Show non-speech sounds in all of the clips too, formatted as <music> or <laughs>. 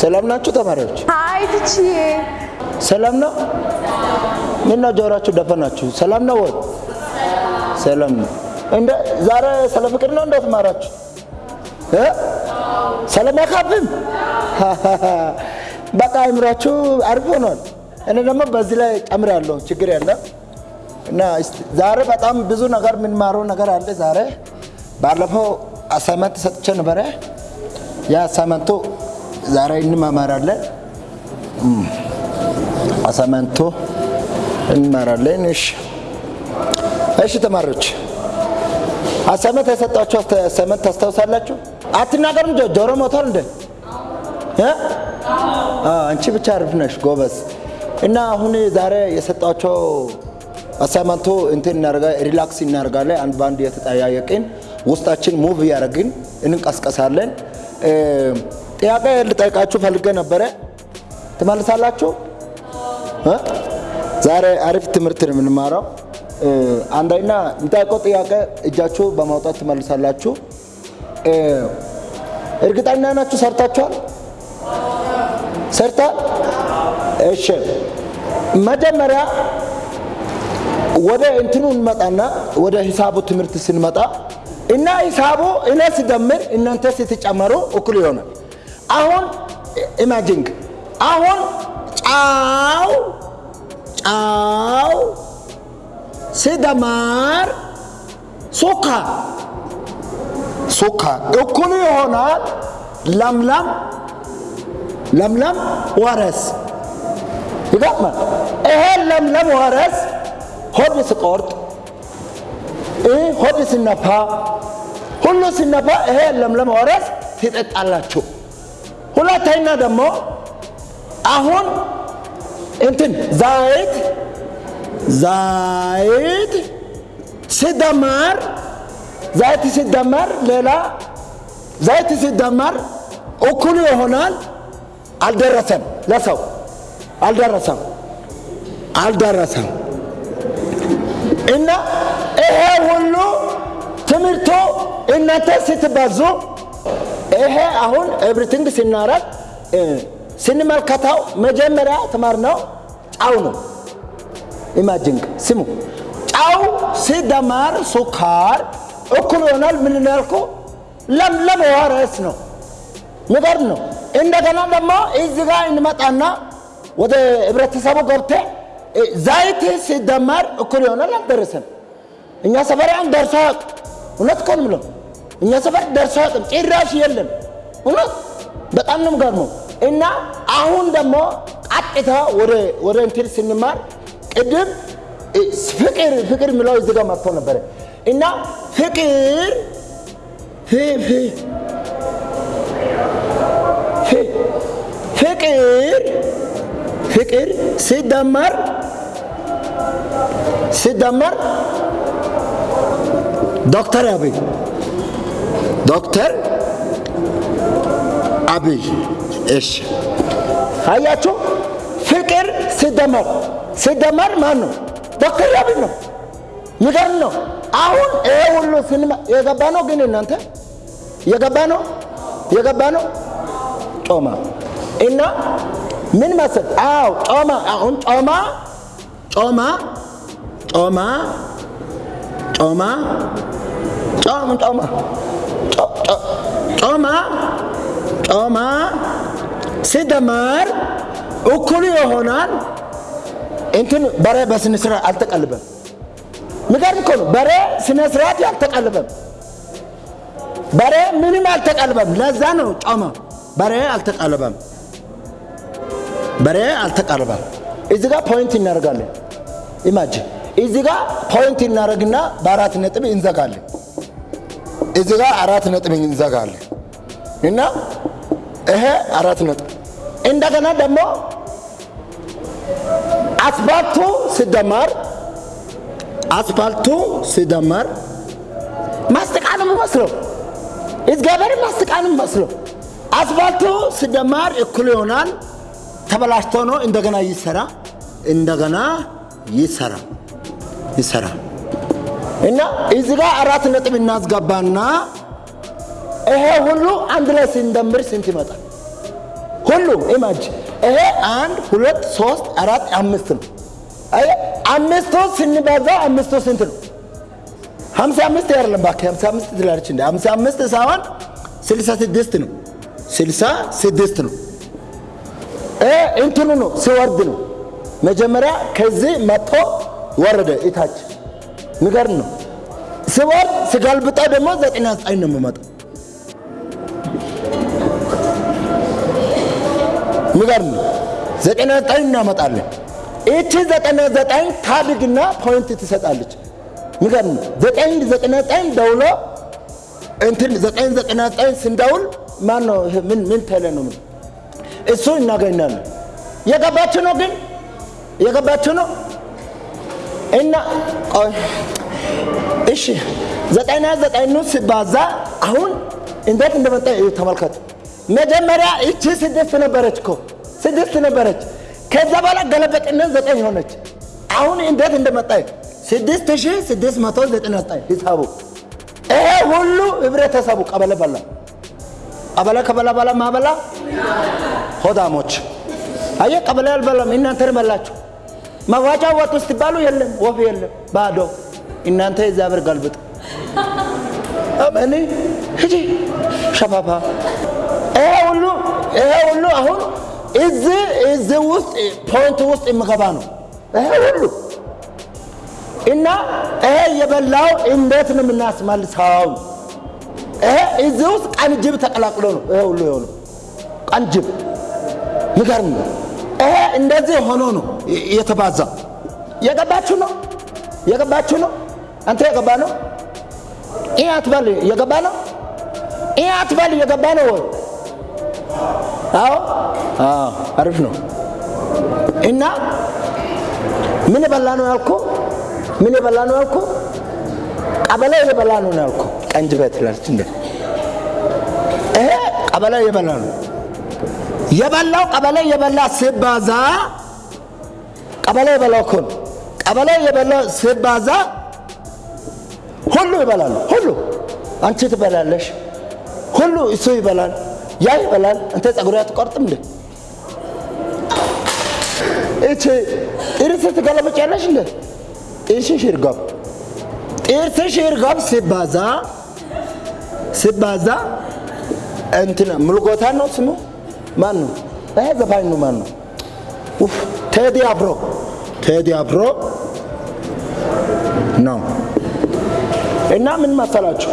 ሰላም ናችሁ ተማሪዎች? ሀይ ትችዬ ሰላም ነው? ምነው ጆሮአችሁ ደፈናችሁ? ሰላም ነው ወይ? ሰላም ነው። እንደ ዛሬ ስለ ፍቅር ነው እንደው ተማራችሁ እ ሰላም ያካብም <laughs> በቃ አይምራችሁ አሪፍ ሆኗል። እኔ ደግሞ በዚህ ላይ ጨምራለሁ፣ ችግር የለም እና ዛሬ በጣም ብዙ ነገር የምንማረው ነገር አለ። ዛሬ ባለፈው assignment ሰጥቼ ነበረ። ያ assignment ኡ ዛሬ እንማማራለን። assignment ኡ እንማራለን። እሺ እሺ ተማሪዎች assignment የሰጣችሁ assignment ታስታውሳላችሁ? አትናገርም። ጆ- ጆሮ ሞቷል እንደ አንቺ ብቻ አሪፍ ነሽ ጎበዝ። እና አሁን ዛሬ የሰጣቸው assignment ኡ እንትን እናደርጋ relax እናደርጋለን። አንድ በአንድ የተጠያየቅን ውስጣችን move እያደረግን እንቀስቀሳለን። እ፣ ጥያቄ ልጠይቃችሁ ፈልጌ ነበረ። ትመልሳላችሁ? ዛሬ አሪፍ ትምህርት ነው የምንማረው። አንደኛ የምጠይቀው ጥያቄ እጃችሁ በማውጣት ትመልሳላችሁ። እርግጠኛ ናችሁ ሰርታችኋል? ሰርታ እሺ፣ መጀመሪያ ወደ እንትኑ እንመጣና ወደ ሂሳቡ ትምህርት ስንመጣ እና ሂሳቡ እኔ ስደምር እናንተ ስትጨመሩ እኩል ይሆናል። አሁን imagine አሁን ጨው ጨው ሲደመር ስኳር ስኳር እኩል ይሆናል ለምለም ለምለም ወረስ ይገጥማል። ይሄ ለምለም ወረስ ሆድ ስቆርጥ ይህ ሆድ ሲነፋ ሁሉ ሲነፋ ይሄ ለምለም ወረስ ትጠጣላችሁ። ሁለተኛ ደግሞ አሁን እንትን ዘይት ዘይት ሲደመር ዘይት ሲደመር ሌላ ዘይት ሲደመር እኩሉ ይሆናል። አልደረሰም፣ ለሰው አልደረሰም፣ አልደረሰም። እና ይሄ ሁሉ ትምህርቱ እናንተ ስትባዙ ይሄ አሁን ኤቭሪቲንግ ሲናረግ ስንመልከተው መጀመሪያ ተማርነው ጫው ነው። ኢማጂንግ ስሙ፣ ጫው ሲደመር ሱካር እኩል ይሆናል ምን ያልኩ ለምለም ወረስ ነው። ሚገርም ነው። እንደገና ደግሞ እዚህ ጋር እንመጣና ወደ ህብረተሰቡ ገብተ ዘይት ሲደመር እኩል ይሆናል አልደረሰም። እኛ ሰፈር አያውቅም። እውነት እኮ ነው እኛ ሰፈር ደርሶ አያውቅም፣ ጭራሽ የለም። እውነት በጣም ነው የምገርመው። እና አሁን ደግሞ ቀጥታ ወደ እንትን ስንማር ቅድም ፍቅር ፍቅር የሚለው እዚህ ጋር መጥቶ ነበረ እና ፍቅር ፍቅር ፍቅር ሲደመር ሲደመር ዶክተር አብይ ዶክተር አብይ። እሺ። አያችሁ? ፍቅር ሲደመር ሲደመር ማን ነው ዶክተር አብይ ነው። ይገርም ነው። አሁን ይሄ ሁሉ የገባ ነው ግን እናንተ? የገባ ነው? የገባ ነው? ጮማ እና ምን መሰል አዎ ጮማ። አሁን ጮማ ጮማ ጮማ ጮማ ጮማ ጮማ ጮማ ሲደመር እኩሉ ይሆናል እንትን በሬ በስነ ስርዓት አልተቀልበም። ምገርም እኮ ነው። በሬ ስነ ስርዓት አልተቀልበም። በሬ ምንም አልተቀልበም። ለዛ ነው ጮማ በሬ አልተቀልበም። በሬ አልተቀልበም። እዚህ ጋር ፖይንት እናደርጋለን። ኢማጂን እዚህ ጋር ፖይንት እናደርግና በአራት ነጥብ እንዘጋለን። እዚህ ጋር አራት ነጥብ እንዘጋለን እና ይሄ አራት ነጥብ እንደገና ደግሞ አስፋልቱ ሲደመር አስፋልቱ ሲደመር ማስጠቃን መስለው እግዚአብሔር ማስጠቃን መስለው አስፋልቱ ሲደመር እኩል ይሆናል። ተበላሽቶ ነው እንደገና ይሰራ እንደገና ይሰራ ይሰራ እና እዚህ ጋር አራት ነጥብ እናስገባና ይሄ ሁሉ አንድ ላይ ስንደምር ስንት ይመጣል? ሁሉ ኢማጅ ይሄ አንድ ሁለት ሶስት አራት አምስት ነው። አየህ አምስቱ ስንባዛ አምስቱ ስንት ነው? ሀምሳ አምስት አይደለም እባክህ ሀምሳ አምስት ትላለች እንደ ሀምሳ አምስት ሳይሆን ስልሳ ስድስት ነው። ስልሳ ስድስት ነው። እንትኑ ነው ሲወርድ ነው። መጀመሪያ ከዚህ መጥቶ ወረደ እታች ሚገርም ነው። ሲወርድ ሲገልብጠው ደግሞ ዘጠና ዘጠኝ ነው የሚመጣው። ነው። ዘጠና ዘጠኝ እናመጣለን። ይቺ ዘጠና ዘጠኝ ታድግና point ትሰጣለች። ነው። ዘጠኝ ዘጠና ዘጠኝ ደውሎ እንትን ዘጠኝ ዘጠና ዘጠኝ ስንደውል ማን ነው ምን ምን ተለ ነው ምን እሱ እናገኛለን። የገባችሁ ነው ግን የገባችሁ ነው እና እሺ ዘጠና ዘጠኙ ሲባዛ አሁን እንዴት እንደመጣ ተመልከቱ። መጀመሪያ እቺ ስድስት ነበረች እኮ ስድስት ነበረች። ከዛ በኋላ ገለበጥና ዘጠኝ ሆነች። አሁን እንዴት እንደመጣ ስድስት ሺህ ስድስት መቶ ዘጠና ዘጠኝ ሂሳቡ ይሄ ሁሉ ህብረተሰቡ ቀበሌ በላ ቀበሌ ከበላ በላ ማበላ ሆዳሞች አየ ቀበሌ አልበላም። እናንተን በላችሁ። መዋጫ ወጡ ስትባሉ የለም ወፍ የለም ባዶ። እናንተ እግዚአብሔር ገልብጥ አሜን ሂጂ ሸፋፋ ይሄ ሁሉ ይሄ ሁሉ አሁን እዚህ ውስጥ ፖይንት ውስጥ የሚገባ ነው። ይሄ ሁሉ እና ይሄ የበላው እንዴት ነው የምናስመልሰው? ይሄ እዚህ ውስጥ ቀን ጅብ ተቀላቅሎ ነው ይሄ ሁሉ የሆነው ቀን ጅብ ሚገርም ነው። ይሄ እንደዚህ ሆኖ ነው የተባዛ። የገባችሁ ነው የገባችሁ ነው። አንተ የገባ ነው። ይህ አትበል የገባ ነው። ይህ አትበል የገባ ነው አዎ፣ አሪፍ ነው። እና ምን የበላ ነው ያልኩ? ምን የበላ ነው ያልኩ? ቀበሌ የበላ ነው ያልኩ። ቀንጅ ቤት እንደ ይሄ ቀበሌ የበላ ነው የበላው ቀበሌ የበላ ሲባዛ ቀበሌ የበላው እኮ ቀበሌ የበላ ሲባዛ ሁሉ ይበላሉ። ሁሉ አንቺ ትበላለሽ፣ ሁሉ እሱ ይበላል፣ ያ ይበላል። አንተ ጸጉር አትቆርጥም እንዴ? እቺ ጥርስ ትገለብጫለሽ እንዴ? ጥርስሽ ይርገብ፣ ጥርስሽ ይርገብ ሲባዛ ሲባዛ እንትና ሙልጎታ ነው ስሙ ማን ነው? ይሄ ዘፋኝ ነው። ማን ነው? ኡፍ ቴዲ አፍሮ ቴዲ አፍሮ ነው። እና ምን መሰላችሁ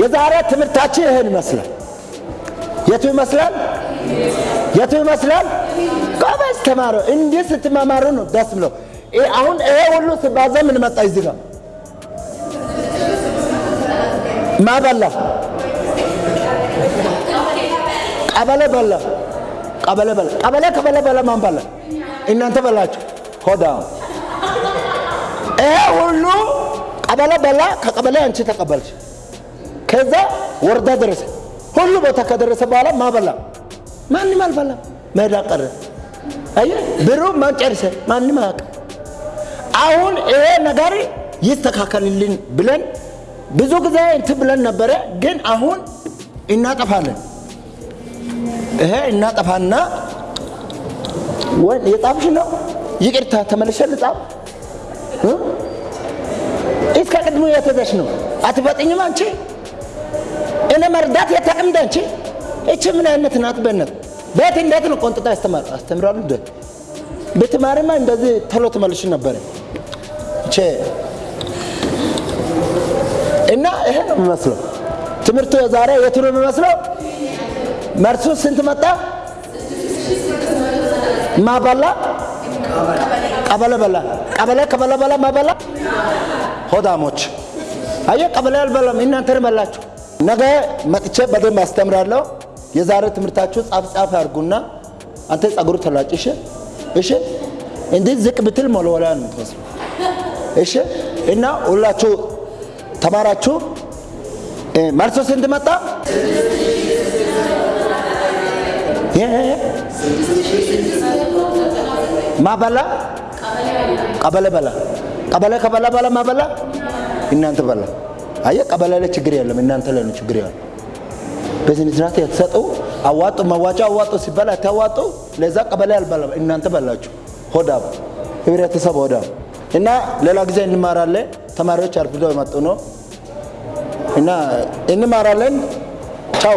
የዛሬ ትምህርታችን ይሄን ይመስላል። የቱ ይመስላል? የቱ ይመስላል? ጎበዝ ተማሩ። እንዲህ ስትመማሩ ነው ደስ ብለው። አሁን ይሄ ሁሉ ሲባዛ ምን መጣ? እዚህ ጋር ማበላ ቀበሌ በላ ቀበሌ በላ ቀበሌ ከበለ በላ ማን በላ? እናንተ በላችሁ። ሆዳ ይሄ ሁሉ ቀበሌ በላ። ከቀበሌ አንቺ ተቀበልሽ። ከዛ ወረዳ ደረሰ። ሁሉ ቦታ ከደረሰ በኋላ ማበላ ማንም አልበላ። ሜዳ ቀረ። አየ ብሩ ማን ጨርሰ? ማንም አያውቅም። አሁን ይሄ ነገር ይስተካከልልን ብለን ብዙ ጊዜ እንትን ብለን ነበረ፣ ግን አሁን እናጠፋለን ይሄ እናጠፋና ወይ የጻፍሽ ነው። ይቅርታ ተመልሼ ልጻፍ። እስከ ቅድሙ የተዘሽ ነው። አትበጥኝም አንቺ እኔ መርዳት የታቅምደ አንቺ እቺ ምን አይነት ናት? በእነት ቤት እንዴት ነው ቆንጥጣ ያስተማር አስተምራሉ እንደ ብትማሪማ እንደዚህ ቶሎ ትመልሽ ነበረ። እቼ እና ይሄ ነው የሚመስለው ትምህርቱ የዛሬ የቱ ነው የሚመስለው? መርሱ ስንት መጣ? ማበላ ቀበሌ በላ ቀበሌ ከበላ በላ ማበላ ሆዳሞች አየ ቀበሌ አልበላም። እናንተን በላችሁ። ነገ መጥቼ በደንብ አስተምራለሁ። የዛሬ ትምህርታችሁ ጻፍ ጻፍ አድርጉና አንተ ጸጉሩ ተላጭ። እሺ እሺ። እንዲህ ዝቅ ብትል ሞለወላ ነው የምትመስለው። እሺ። እና ሁላችሁ ተማራችሁ። መርሶ ስንት መጣ? ማበላ ቀበሌ በላ ቀበሌ ከበላ በላ ማበላ እናንተ በላ። አየ ቀበሌ ላይ ችግር የለም፣ እናንተ ላይ ነው ችግር ያለው። በስነ ስርዓት የተሰጠው አዋጡ መዋጫ አዋጡ ሲባል አታዋጡ። ለዛ ቀበሌ አልበላም እናንተ በላችሁ። ሆዳም ህብረተሰብ ሆዳም እና ሌላ ጊዜ እንማራለን። ተማሪዎች አርፍዶ የመጡ ነው እና እንማራለን። ቻው